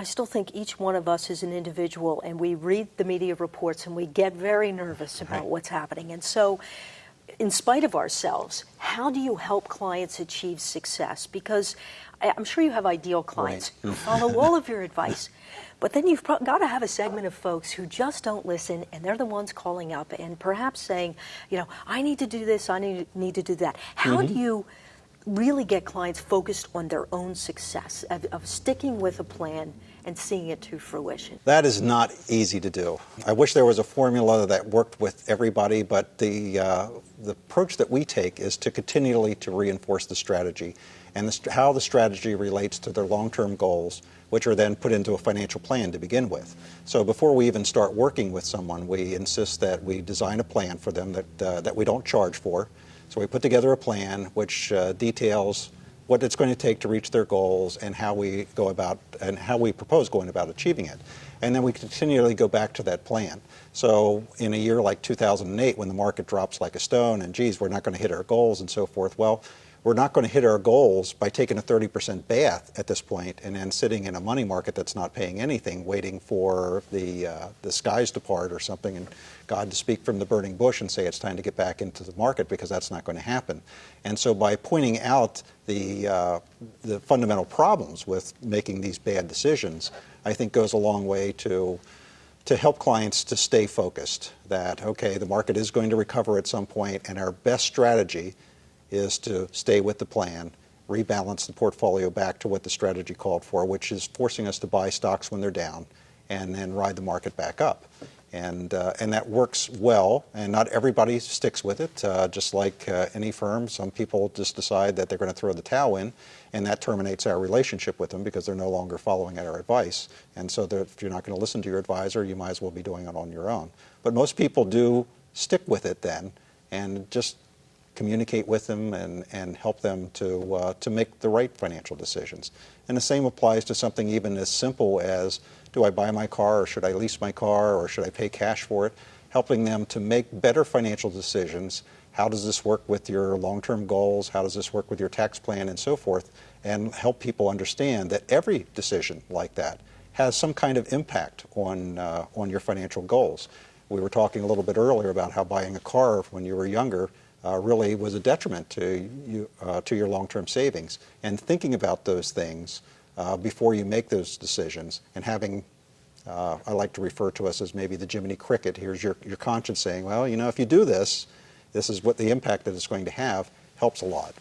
I still think each one of us is an individual and we read the media reports and we get very nervous about Right. what's happening. And so, in spite of ourselves, how do you help clients achieve success? Because I'm sure you have ideal clients who follow all of your advice. But then you've got to have a segment of folks who just don't listen, and they're the ones calling up and perhaps saying, you know, I need to do this, I need, need to do that. How mm-hmm. do you really get clients focused on their own success, of, of sticking with a plan and seeing it to fruition? That is not easy to do. I wish there was a formula that worked with everybody, but the, uh, the approach that we take is to continually to reinforce the strategy and the, how the strategy relates to their long-term goals, which are then put into a financial plan to begin with. So before we even start working with someone, we insist that we design a plan for them that, uh, that we don't charge for. So we put together a plan which uh, details what it's going to take to reach their goals and how we go about and how we propose going about achieving it. And then we continually go back to that plan. So in a year like 2008, when the market drops like a stone and geez, we're not going to hit our goals and so forth, well, we're not going to hit our goals by taking a 30% bath at this point and then sitting in a money market that's not paying anything, waiting for the, uh, the skies to part or something and God to speak from the burning bush and say it's time to get back into the market because that's not going to happen. And so by pointing out the, uh, the fundamental problems with making these bad decisions, I think goes a long way to to help clients to stay focused that okay the market is going to recover at some point and our best strategy is to stay with the plan rebalance the portfolio back to what the strategy called for which is forcing us to buy stocks when they're down and then ride the market back up. And uh, and that works well and not everybody sticks with it. Uh, just like uh, any firm some people just decide that they're going to throw the towel in and that terminates our relationship with them because they're no longer following our advice. And so if you're not going to listen to your advisor you might as well be doing it on your own. But most people do stick with it then and just communicate with them and, and help them to, uh, to make the right financial decisions. And the same applies to something even as simple as do I buy my car or should I lease my car or should I pay cash for it? Helping them to make better financial decisions. How does this work with your long-term goals? How does this work with your tax plan and so forth? And help people understand that every decision like that has some kind of impact on, uh, on your financial goals. We were talking a little bit earlier about how buying a car when you were younger uh, really was a detriment to you uh, to your long-term savings. And thinking about those things uh, before you make those decisions, and having uh, I like to refer to us as maybe the Jiminy Cricket. Here's your your conscience saying, well, you know, if you do this, this is what the impact that it's going to have helps a lot.